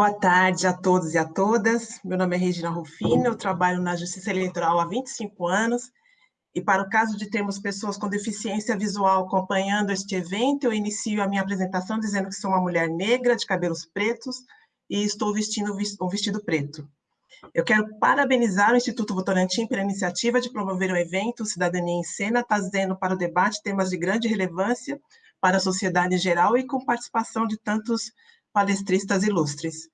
Boa tarde a todos e a todas. Meu nome é Regina Rufino, eu trabalho na Justiça Eleitoral há 25 anos. E para o caso de termos pessoas com deficiência visual acompanhando este evento, eu inicio a minha apresentação dizendo que sou uma mulher negra, de cabelos pretos, e estou vestindo um vestido preto. Eu quero parabenizar o Instituto Votorantim pela iniciativa de promover o evento Cidadania em Cena, trazendo para o debate temas de grande relevância para a sociedade em geral e com participação de tantos palestristas ilustres.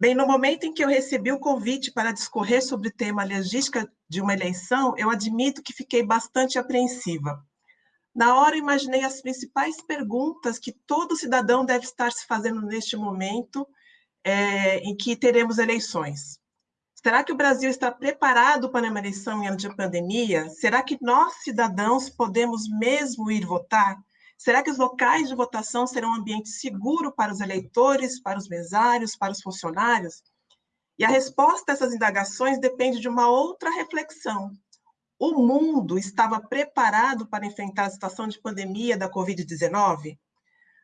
Bem, no momento em que eu recebi o convite para discorrer sobre o tema logística de uma eleição, eu admito que fiquei bastante apreensiva. Na hora, imaginei as principais perguntas que todo cidadão deve estar se fazendo neste momento é, em que teremos eleições. Será que o Brasil está preparado para uma eleição em ano de pandemia? Será que nós, cidadãos, podemos mesmo ir votar? Será que os locais de votação serão um ambiente seguro para os eleitores, para os mesários, para os funcionários? E a resposta a essas indagações depende de uma outra reflexão. O mundo estava preparado para enfrentar a situação de pandemia da Covid-19?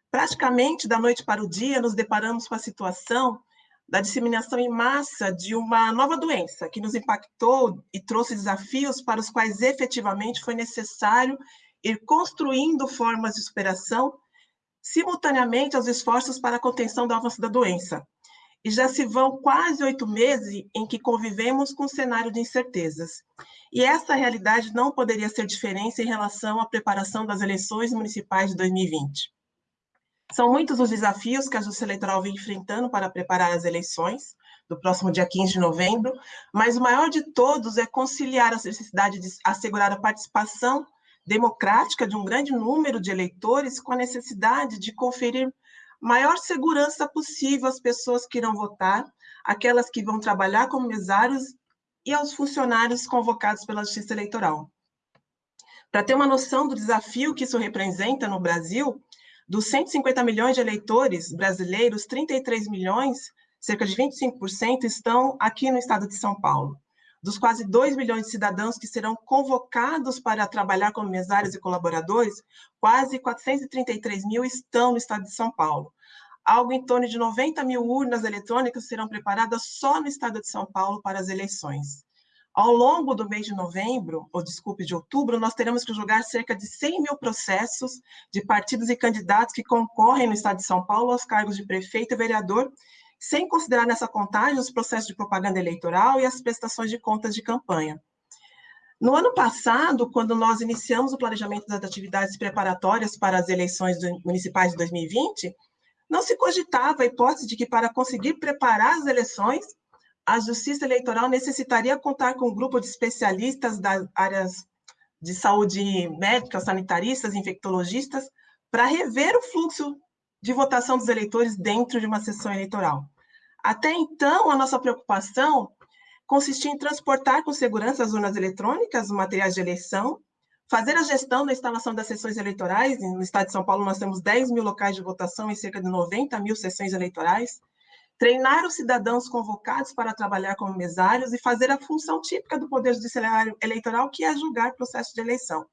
Praticamente da noite para o dia, nos deparamos com a situação da disseminação em massa de uma nova doença que nos impactou e trouxe desafios para os quais efetivamente foi necessário ir construindo formas de superação simultaneamente aos esforços para a contenção do avanço da doença. E já se vão quase oito meses em que convivemos com um cenário de incertezas. E essa realidade não poderia ser diferente em relação à preparação das eleições municipais de 2020. São muitos os desafios que a Justiça Eleitoral vem enfrentando para preparar as eleições do próximo dia 15 de novembro, mas o maior de todos é conciliar a necessidade de assegurar a participação democrática de um grande número de eleitores com a necessidade de conferir maior segurança possível às pessoas que irão votar, aquelas que vão trabalhar como mesários e aos funcionários convocados pela Justiça Eleitoral. Para ter uma noção do desafio que isso representa no Brasil, dos 150 milhões de eleitores brasileiros, 33 milhões, cerca de 25%, estão aqui no estado de São Paulo dos quase 2 milhões de cidadãos que serão convocados para trabalhar como mesários e colaboradores, quase 433 mil estão no estado de São Paulo. Algo em torno de 90 mil urnas eletrônicas serão preparadas só no estado de São Paulo para as eleições. Ao longo do mês de novembro, ou desculpe, de outubro, nós teremos que julgar cerca de 100 mil processos de partidos e candidatos que concorrem no estado de São Paulo aos cargos de prefeito e vereador sem considerar nessa contagem os processos de propaganda eleitoral e as prestações de contas de campanha. No ano passado, quando nós iniciamos o planejamento das atividades preparatórias para as eleições municipais de 2020, não se cogitava a hipótese de que, para conseguir preparar as eleições, a Justiça Eleitoral necessitaria contar com um grupo de especialistas das áreas de saúde médica, sanitaristas, infectologistas, para rever o fluxo de votação dos eleitores dentro de uma sessão eleitoral. Até então, a nossa preocupação consistia em transportar com segurança as urnas eletrônicas, os materiais de eleição, fazer a gestão da instalação das sessões eleitorais. No estado de São Paulo, nós temos 10 mil locais de votação e cerca de 90 mil sessões eleitorais. Treinar os cidadãos convocados para trabalhar como mesários e fazer a função típica do Poder Judiciário Eleitoral, que é julgar processo de eleição.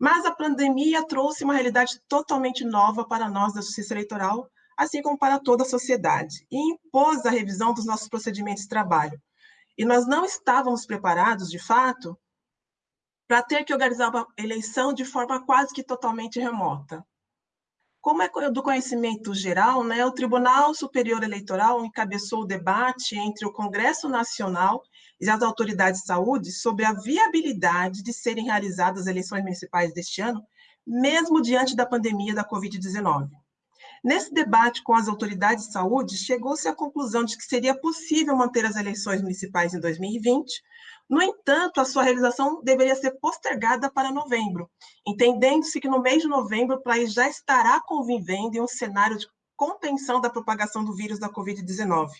Mas a pandemia trouxe uma realidade totalmente nova para nós da Justiça Eleitoral, assim como para toda a sociedade, e impôs a revisão dos nossos procedimentos de trabalho. E nós não estávamos preparados, de fato, para ter que organizar uma eleição de forma quase que totalmente remota. Como é do conhecimento geral, né, o Tribunal Superior Eleitoral encabeçou o debate entre o Congresso Nacional e as autoridades de saúde sobre a viabilidade de serem realizadas as eleições municipais deste ano, mesmo diante da pandemia da Covid-19. Nesse debate com as autoridades de saúde, chegou-se à conclusão de que seria possível manter as eleições municipais em 2020, no entanto, a sua realização deveria ser postergada para novembro, entendendo-se que no mês de novembro o país já estará convivendo em um cenário de contenção da propagação do vírus da Covid-19.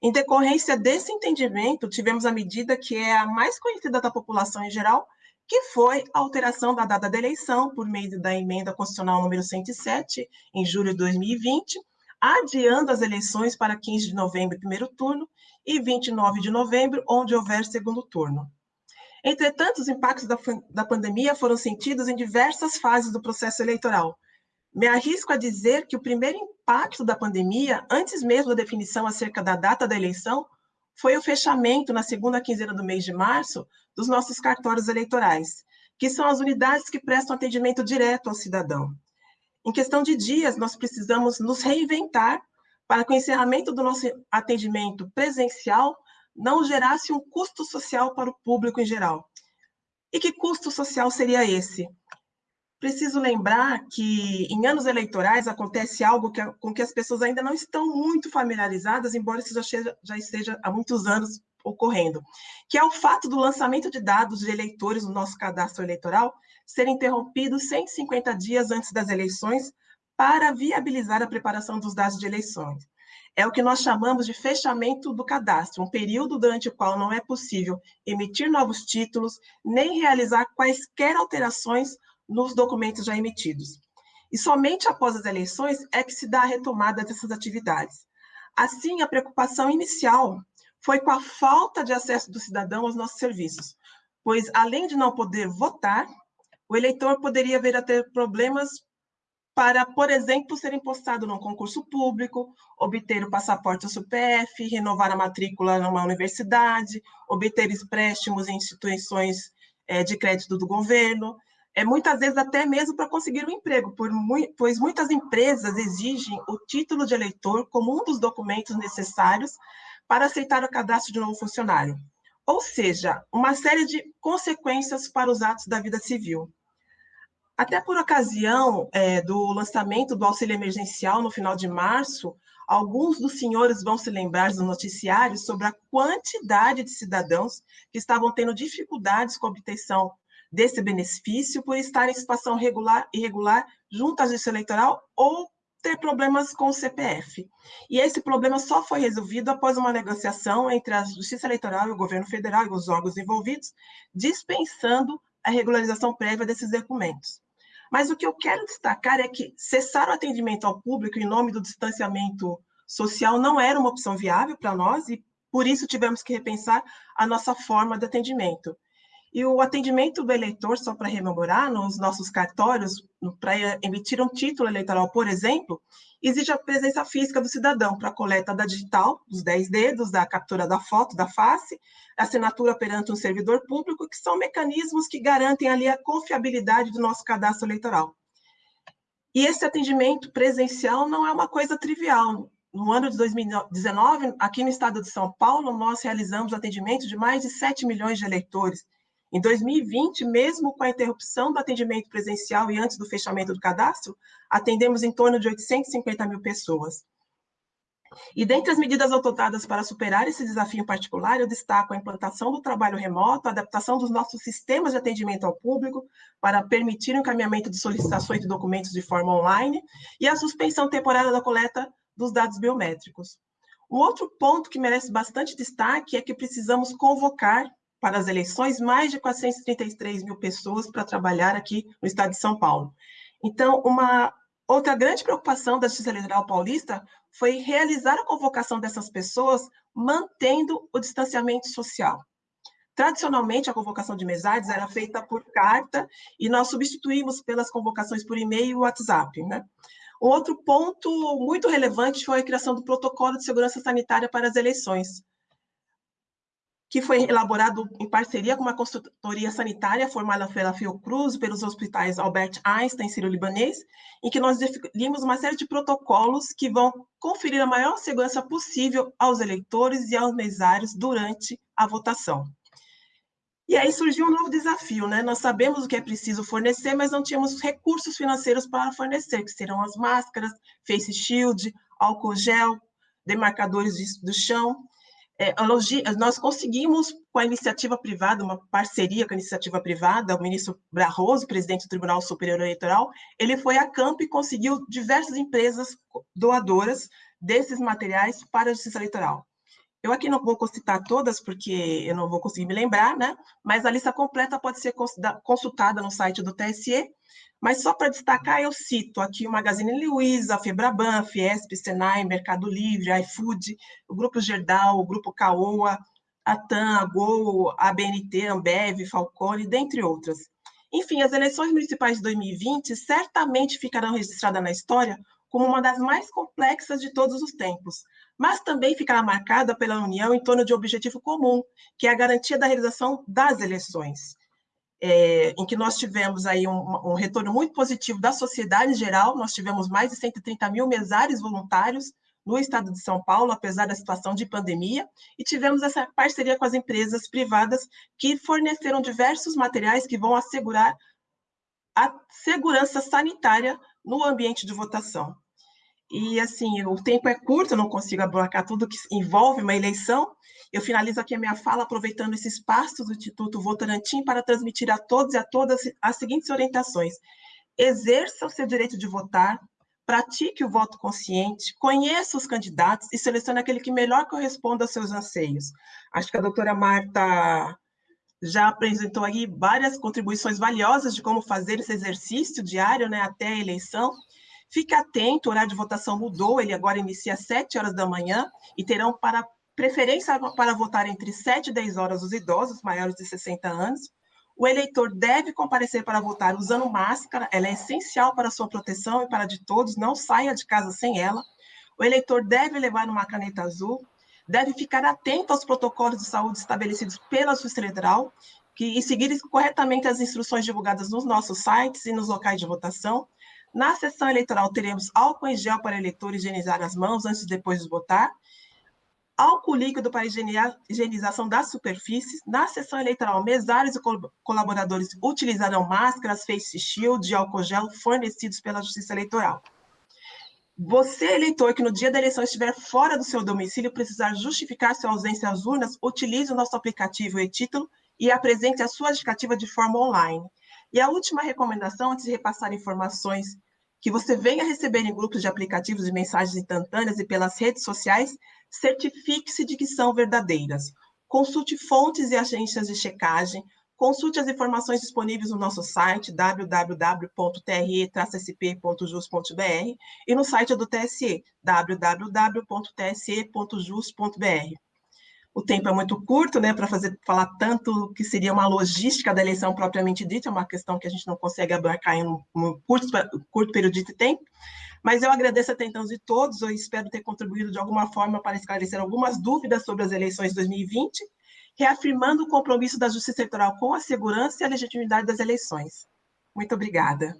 Em decorrência desse entendimento, tivemos a medida que é a mais conhecida da população em geral, que foi a alteração da data da eleição por meio da emenda constitucional número 107, em julho de 2020, adiando as eleições para 15 de novembro, primeiro turno, e 29 de novembro, onde houver segundo turno. Entretanto, os impactos da, da pandemia foram sentidos em diversas fases do processo eleitoral, Me arrisco a dizer que o primeiro impacto da pandemia, antes mesmo da definição acerca da data da eleição, foi o fechamento, na segunda quinzena do mês de março, dos nossos cartórios eleitorais, que são as unidades que prestam atendimento direto ao cidadão. Em questão de dias, nós precisamos nos reinventar para que o encerramento do nosso atendimento presencial não gerasse um custo social para o público em geral. E que custo social seria esse? Preciso lembrar que em anos eleitorais acontece algo que, com que as pessoas ainda não estão muito familiarizadas, embora isso já, seja, já esteja há muitos anos ocorrendo, que é o fato do lançamento de dados de eleitores no nosso cadastro eleitoral ser interrompido 150 dias antes das eleições para viabilizar a preparação dos dados de eleições. É o que nós chamamos de fechamento do cadastro, um período durante o qual não é possível emitir novos títulos, nem realizar quaisquer alterações nos documentos já emitidos. E somente após as eleições é que se dá a retomada dessas atividades. Assim, a preocupação inicial foi com a falta de acesso do cidadão aos nossos serviços, pois, além de não poder votar, o eleitor poderia vir a ter problemas para, por exemplo, ser impostado num concurso público, obter o passaporte do CPF, renovar a matrícula numa universidade, obter empréstimos em instituições é, de crédito do governo, é, muitas vezes até mesmo para conseguir um emprego, pois muitas empresas exigem o título de eleitor como um dos documentos necessários para aceitar o cadastro de um novo funcionário. Ou seja, uma série de consequências para os atos da vida civil. Até por ocasião é, do lançamento do auxílio emergencial no final de março, alguns dos senhores vão se lembrar do noticiário sobre a quantidade de cidadãos que estavam tendo dificuldades com a obtenção desse benefício por estar em situação regular, irregular junto à justiça eleitoral ou ter problemas com o CPF. E esse problema só foi resolvido após uma negociação entre a Justiça Eleitoral e o governo federal e os órgãos envolvidos, dispensando a regularização prévia desses documentos. Mas o que eu quero destacar é que cessar o atendimento ao público em nome do distanciamento social não era uma opção viável para nós e por isso tivemos que repensar a nossa forma de atendimento. E o atendimento do eleitor, só para rememorar, nos nossos cartórios, para emitir um título eleitoral, por exemplo, exige a presença física do cidadão para a coleta da digital, dos 10 dedos, da captura da foto da face, assinatura perante um servidor público, que são mecanismos que garantem ali a confiabilidade do nosso cadastro eleitoral. E esse atendimento presencial não é uma coisa trivial. No ano de 2019, aqui no estado de São Paulo, nós realizamos atendimento de mais de 7 milhões de eleitores, em 2020, mesmo com a interrupção do atendimento presencial e antes do fechamento do cadastro, atendemos em torno de 850 mil pessoas. E dentre as medidas adotadas para superar esse desafio particular, eu destaco a implantação do trabalho remoto, a adaptação dos nossos sistemas de atendimento ao público para permitir o encaminhamento de solicitações de documentos de forma online e a suspensão temporária da coleta dos dados biométricos. Um outro ponto que merece bastante destaque é que precisamos convocar para as eleições mais de 433 mil pessoas para trabalhar aqui no estado de São Paulo. Então, uma outra grande preocupação da Justiça Eleitoral Paulista foi realizar a convocação dessas pessoas mantendo o distanciamento social. Tradicionalmente, a convocação de mesadas era feita por carta e nós substituímos pelas convocações por e-mail e WhatsApp. Né? Um outro ponto muito relevante foi a criação do protocolo de segurança sanitária para as eleições, que foi elaborado em parceria com uma consultoria sanitária formada pela Fiocruz, pelos hospitais Albert Einstein e Sírio-Libanês, em que nós definimos uma série de protocolos que vão conferir a maior segurança possível aos eleitores e aos mesários durante a votação. E aí surgiu um novo desafio, né? Nós sabemos o que é preciso fornecer, mas não tínhamos recursos financeiros para fornecer, que serão as máscaras, face shield, álcool gel, demarcadores de, do chão, é, nós conseguimos, com a iniciativa privada, uma parceria com a iniciativa privada, o ministro Barroso, presidente do Tribunal Superior Eleitoral, ele foi a campo e conseguiu diversas empresas doadoras desses materiais para a Justiça Eleitoral. Eu aqui não vou citar todas, porque eu não vou conseguir me lembrar, né? Mas a lista completa pode ser consultada no site do TSE, mas só para destacar, eu cito aqui o Magazine Luiza, Febraban, Fiesp, Senai, Mercado Livre, iFood, o Grupo Gerdau, o Grupo Caoa, a TAM, a Gol, a BNT, Ambev, Falcone, dentre outras. Enfim, as eleições municipais de 2020 certamente ficarão registradas na história como uma das mais complexas de todos os tempos, mas também ficará marcada pela união em torno de um objetivo comum, que é a garantia da realização das eleições, é, em que nós tivemos aí um, um, retorno muito positivo da sociedade em geral, nós tivemos mais de 130 mil mesários voluntários no estado de São Paulo, apesar da situação de pandemia, e tivemos essa parceria com as empresas privadas que forneceram diversos materiais que vão assegurar a segurança sanitária no ambiente de votação. E, assim, o tempo é curto, eu não consigo abarcar tudo que envolve uma eleição. Eu finalizo aqui a minha fala aproveitando esse espaço do Instituto Votorantim para transmitir a todos e a todas as seguintes orientações. Exerça o seu direito de votar, pratique o voto consciente, conheça os candidatos e selecione aquele que melhor corresponda aos seus anseios. Acho que a doutora Marta já apresentou aí várias contribuições valiosas de como fazer esse exercício diário, né, até a eleição. Fique atento, o horário de votação mudou, ele agora inicia às 7 horas da manhã e terão para preferência para votar entre 7 e 10 horas os idosos maiores de 60 anos, o eleitor deve comparecer para votar usando máscara, ela é essencial para sua proteção e para de todos, não saia de casa sem ela. O eleitor deve levar uma caneta azul, deve ficar atento aos protocolos de saúde estabelecidos pela Justiça Eleitoral que, e seguir corretamente as instruções divulgadas nos nossos sites e nos locais de votação. Na sessão eleitoral, teremos álcool em gel para eleitor higienizar as mãos antes e depois de votar álcool líquido para higienização das superfícies. Na sessão eleitoral, mesários e colaboradores utilizarão máscaras, face shield e álcool gel fornecidos pela Justiça Eleitoral. Você, eleitor, que no dia da eleição estiver fora do seu domicílio precisar justificar sua ausência às urnas, utilize o nosso aplicativo e-título e apresente a sua justificativa de forma online. E a última recomendação, antes de repassar informações que você venha receber em grupos de aplicativos de mensagens instantâneas e pelas redes sociais, certifique-se de que são verdadeiras. Consulte fontes e agências de checagem, consulte as informações disponíveis no nosso site www.tre-sp.jus.br e no site do TSE, www.tse.jus.br o tempo é muito curto, né, para falar tanto que seria uma logística da eleição propriamente dita, é uma questão que a gente não consegue abarcar em um, um curto, curto período de tempo. Mas eu agradeço a atenção de todos, eu espero ter contribuído de alguma forma para esclarecer algumas dúvidas sobre as eleições de 2020, reafirmando o compromisso da Justiça Eleitoral com a segurança e a legitimidade das eleições. Muito obrigada.